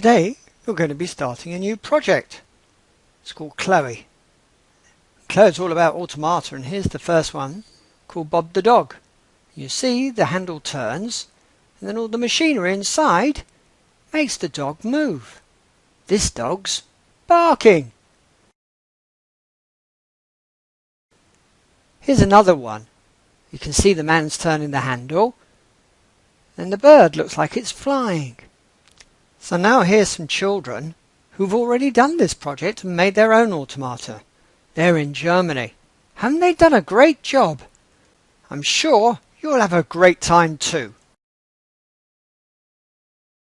Today you're going to be starting a new project. It's called Chloe. Chloe's all about automata and here's the first one called Bob the Dog. You see the handle turns and then all the machinery inside makes the dog move. This dog's barking. Here's another one. You can see the man's turning the handle and the bird looks like it's flying. So now here's some children who've already done this project and made their own automata. They're in Germany. Haven't they done a great job? I'm sure you'll have a great time too.